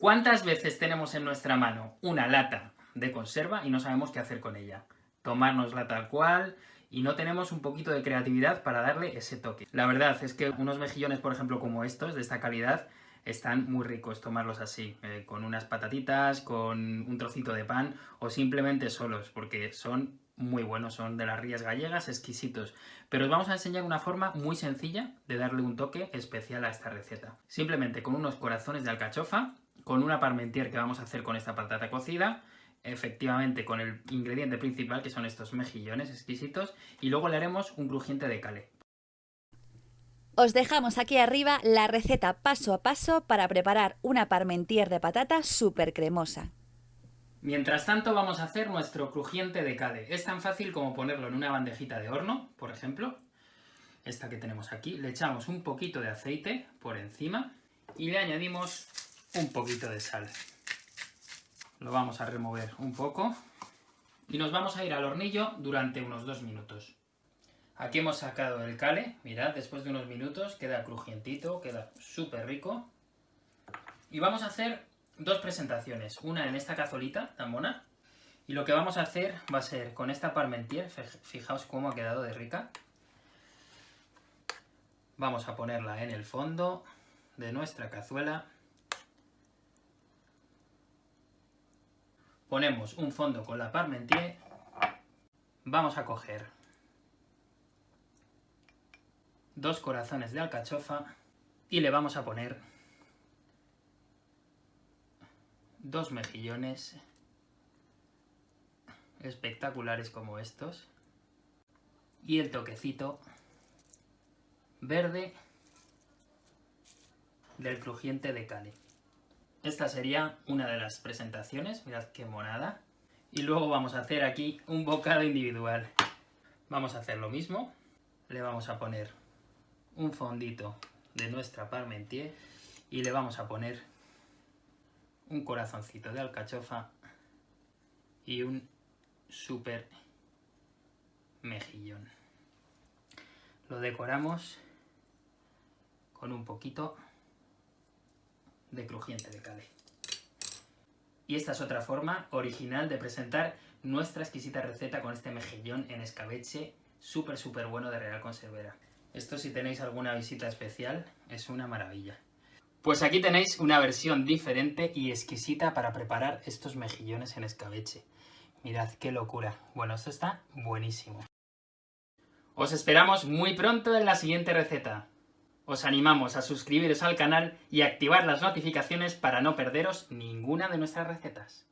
¿Cuántas veces tenemos en nuestra mano una lata de conserva y no sabemos qué hacer con ella? Tomárnosla tal cual y no tenemos un poquito de creatividad para darle ese toque. La verdad es que unos mejillones, por ejemplo, como estos, de esta calidad, están muy ricos tomarlos así, eh, con unas patatitas, con un trocito de pan o simplemente solos, porque son muy buenos, son de las rías gallegas, exquisitos. Pero os vamos a enseñar una forma muy sencilla de darle un toque especial a esta receta. Simplemente con unos corazones de alcachofa, con una parmentier que vamos a hacer con esta patata cocida, efectivamente con el ingrediente principal que son estos mejillones exquisitos, y luego le haremos un crujiente de cale. Os dejamos aquí arriba la receta paso a paso para preparar una parmentier de patata súper cremosa. Mientras tanto vamos a hacer nuestro crujiente de cale. Es tan fácil como ponerlo en una bandejita de horno, por ejemplo, esta que tenemos aquí. Le echamos un poquito de aceite por encima y le añadimos un poquito de sal. Lo vamos a remover un poco y nos vamos a ir al hornillo durante unos dos minutos. Aquí hemos sacado el cale, mirad, después de unos minutos queda crujientito, queda súper rico. Y vamos a hacer dos presentaciones, una en esta cazolita tan mona, y lo que vamos a hacer va a ser con esta parmentier, fijaos cómo ha quedado de rica. Vamos a ponerla en el fondo de nuestra cazuela. Ponemos un fondo con la parmentier. Vamos a coger dos corazones de alcachofa y le vamos a poner dos mejillones espectaculares como estos y el toquecito verde del crujiente de Cali. Esta sería una de las presentaciones, mirad qué monada. Y luego vamos a hacer aquí un bocado individual. Vamos a hacer lo mismo, le vamos a poner un fondito de nuestra parmentier y le vamos a poner un corazoncito de alcachofa y un super mejillón. Lo decoramos con un poquito de crujiente de cale. Y esta es otra forma original de presentar nuestra exquisita receta con este mejillón en escabeche súper súper bueno de Real Conservera. Esto si tenéis alguna visita especial es una maravilla. Pues aquí tenéis una versión diferente y exquisita para preparar estos mejillones en escabeche. Mirad qué locura. Bueno, esto está buenísimo. Os esperamos muy pronto en la siguiente receta. Os animamos a suscribiros al canal y activar las notificaciones para no perderos ninguna de nuestras recetas.